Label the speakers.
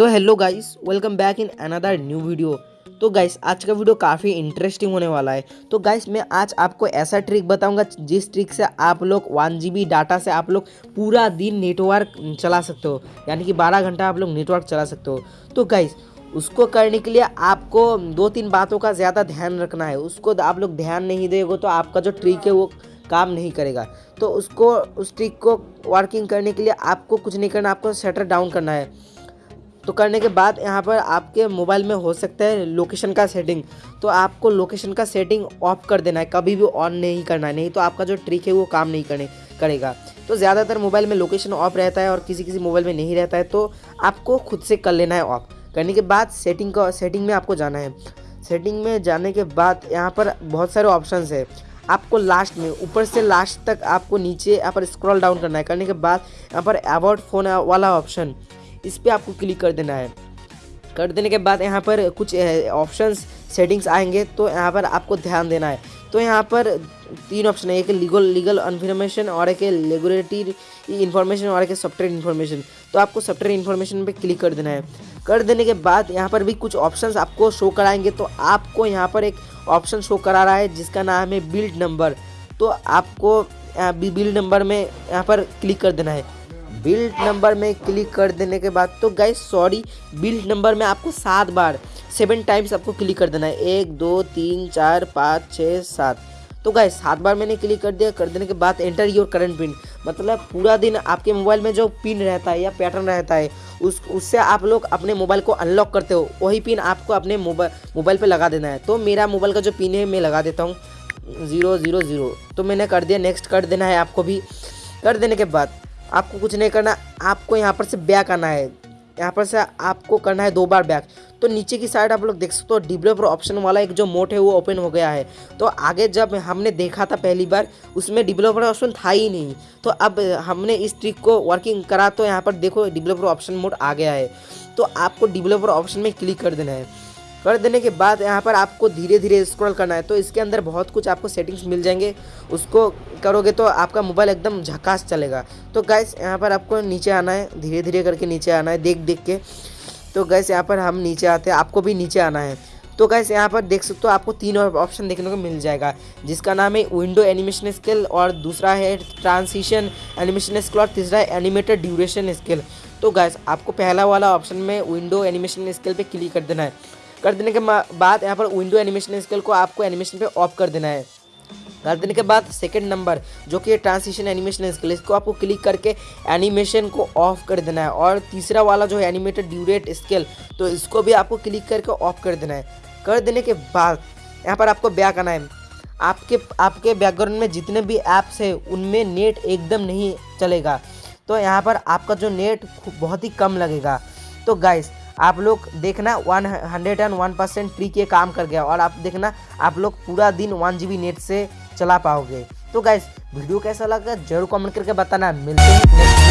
Speaker 1: तो hello guys welcome back in another new video तो guys आज का वीडियो काफ़ी इंटरेस्टिंग होने वाला है। तो गाइस मैं आज आपको ऐसा ट्रिक बताऊँगा जिस ट्रिक से आप लोग वन जी डाटा से आप लोग पूरा दिन नेटवर्क चला सकते हो। यानी कि 12 घंटा आप लोग नेटवर्क चला सकते हो। तो गाइस उसको करने के लिए आपको दो तीन बातों का ज़्यादा ध्यान रखना है। उसको आप लोग ध्यान नहीं देगा तो आपका जो ट्रिक है वो काम नहीं करेगा। तो उसको, उस ट्रिक को वर्किंग करने के लिए आपको कुछ नहीं करना, आपको शटर डाउन करना है। तो करने के बाद यहाँ पर आपके मोबाइल में हो सकता है लोकेशन का सेटिंग। तो आपको लोकेशन का सेटिंग ऑफ़ कर देना है, कभी भी ऑन नहीं करना है, नहीं तो आपका जो ट्रिक है वो काम नहीं करने, करेगा। तो ज़्यादातर मोबाइल में लोकेशन ऑफ़ रहता है और किसी किसी मोबाइल में नहीं रहता है तो आपको खुद से कर लेना है ऑफ़। करने के बाद सेटिंग का, सेटिंग में आपको जाना है। सेटिंग में जाने के बाद यहाँ पर बहुत सारे ऑप्शन है। आपको लास्ट में, ऊपर से लास्ट तक आपको नीचे यहाँ पर स्क्रॉल डाउन करना है। करने के बाद यहाँ पर अबाउट फ़ोन वाला ऑप्शन। इस पर आपको क्लिक कर देना है। कर देने के बाद यहाँ पर कुछ ऑप्शंस सेटिंग्स आएँगे तो यहाँ पर आपको ध्यान देना है। तो यहाँ पर तीन ऑप्शन है, एक लीगल लीगल इन्फॉर्मेशन और एक लेगुलेटरी इन्फॉर्मेशन और एक सॉफ्टवेयर इन्फॉर्मेशन तो आपको सॉफ्टवेयर इन्फॉर्मेशन पे क्लिक कर देना है। कर देने के बाद यहाँ पर भी कुछ ऑप्शंस आपको शो कराएँगे तो आपको यहाँ पर एक ऑप्शन शो करा रहा है, जिसका नाम है बिल्ड नंबर तो आपको बिल्ड नंबर में यहाँ पर क्लिक कर देना है। बिल्ड नंबर में क्लिक कर देने के बाद तो गाइस सॉरी बिल्ड नंबर में आपको सात बार सेवन टाइम्स आपको क्लिक कर देना है। एक, दो, तीन, चार, पाँच छः सात। तो गाइस सात बार मैंने क्लिक कर दिया, कर देने के बाद एंटर योर करंट पिन मतलब पूरा दिन आपके मोबाइल में जो पिन रहता है या पैटर्न रहता है, उस, उससे आप लोग अपने मोबाइल को अनलॉक करते हो। वही पिन आपको अपने मोबाइल मोबाइल पे लगा देना है। तो मेरा मोबाइल का जो पिन है, मैं लगा देता हूँ। ज़ीरो ज़ीरो ज़ीरो तो मैंने कर दिया नेक्स्ट कर देना है आपको भी। कर देने के बाद आपको कुछ नहीं करना, आपको यहाँ पर से बैक आना है। यहाँ पर से आपको करना है दो बार बैक। तो नीचे की साइड आप लोग देख सकते हो डिवेलपर ऑप्शन वाला एक जो मोड है वो ओपन हो गया है। तो आगे जब हमने देखा था पहली बार, उसमें डिवेलपर ऑप्शन था ही नहीं। तो अब हमने इस ट्रिक को वर्किंग करा तो यहाँ पर देखो डिवेलपर ऑप्शन मोड आ गया है। तो आपको डिवेलपर ऑप्शन में क्लिक कर देना है। कर देने के बाद यहाँ पर आपको धीरे धीरे स्क्रॉल करना है। तो इसके अंदर बहुत कुछ आपको सेटिंग्स मिल जाएँगे। उसको करोगे तो आपका मोबाइल एकदम झकास चलेगा। तो गैस यहाँ पर आपको नीचे आना है। धीरे धीरे करके नीचे आना है देख देख के। तो गैस यहाँ पर हम नीचे आते हैं। आपको भी नीचे आना है। तो गैस यहाँ पर देख सकते हो आपको तीन ऑप्शन देखने को मिल जाएगा, जिसका नाम है विंडो एनिमेशन स्केल और दूसरा है ट्रांसिशन एनिमेशन स्केल और तीसरा है एनिमेटेड ड्यूरेशन स्केल तो गैस आपको पहला वाला ऑप्शन में विंडो एनिमेशन स्केल पे क्लिक कर देना है। कर देने के बाद यहाँ पर विंडो एनिमेशन स्केल को आपको एनिमेशन पे ऑफ़ कर देना है। कर देने के बाद सेकंड नंबर जो कि ट्रांसिशन एनिमेशन स्केल इसको आपको क्लिक करके एनिमेशन को ऑफ़ कर देना है। और तीसरा वाला जो है एनिमेटेड ड्यूरेट स्केल तो इसको भी आपको क्लिक करके ऑफ़ कर देना है। कर देने के बाद यहाँ पर आपको बैक आना है। आपके आपके बैकग्राउंड में जितने भी ऐप्स हैं, उनमें नेट एकदम नहीं चलेगा। तो यहाँ पर आपका जो नेट बहुत ही कम लगेगा। तो गाइस आप लोग देखना one hundred and one percent free के काम कर गया और आप देखना, आप लोग पूरा दिन वन जीबी नेट से चला पाओगे। तो गाइस वीडियो कैसा लगा ज़रूर कमेंट करके बताना। मिलते हैं